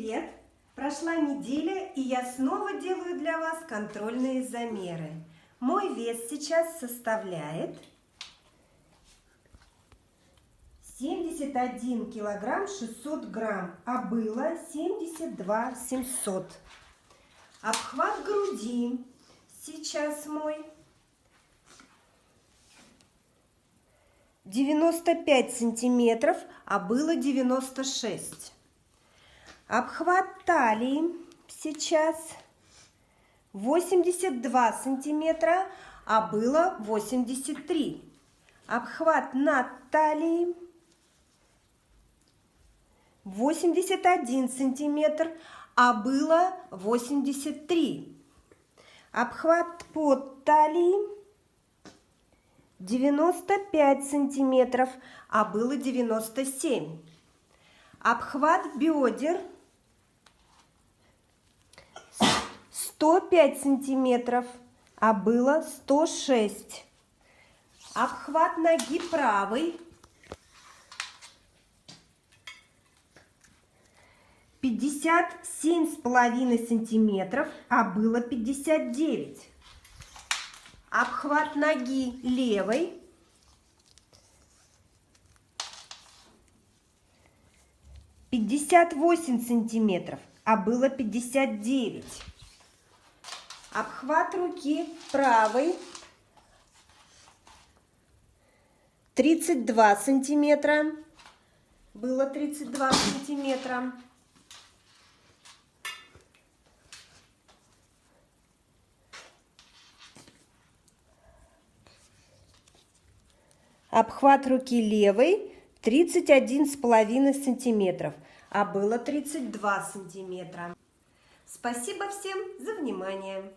привет! Прошла неделя, и я снова делаю для вас контрольные замеры. Мой вес сейчас составляет 71 килограмм 600 грамм, а было 72 700. Обхват груди сейчас мой 95 сантиметров, а было 96. Обхват талии сейчас 82 сантиметра, а было 83. Обхват над талией 81 сантиметр, а было 83. Обхват под талией 95 сантиметров, а было 97. Обхват бедер 105 сантиметров, а было 106. Обхват ноги правой 57 с половиной сантиметров, а было 59. Обхват ноги левой пятьдесят восемь сантиметров, а было пятьдесят девять. Обхват руки правой 32 сантиметра. Было 32 сантиметра. Обхват руки левой 31,5 сантиметров, а было 32 сантиметра. Спасибо всем за внимание.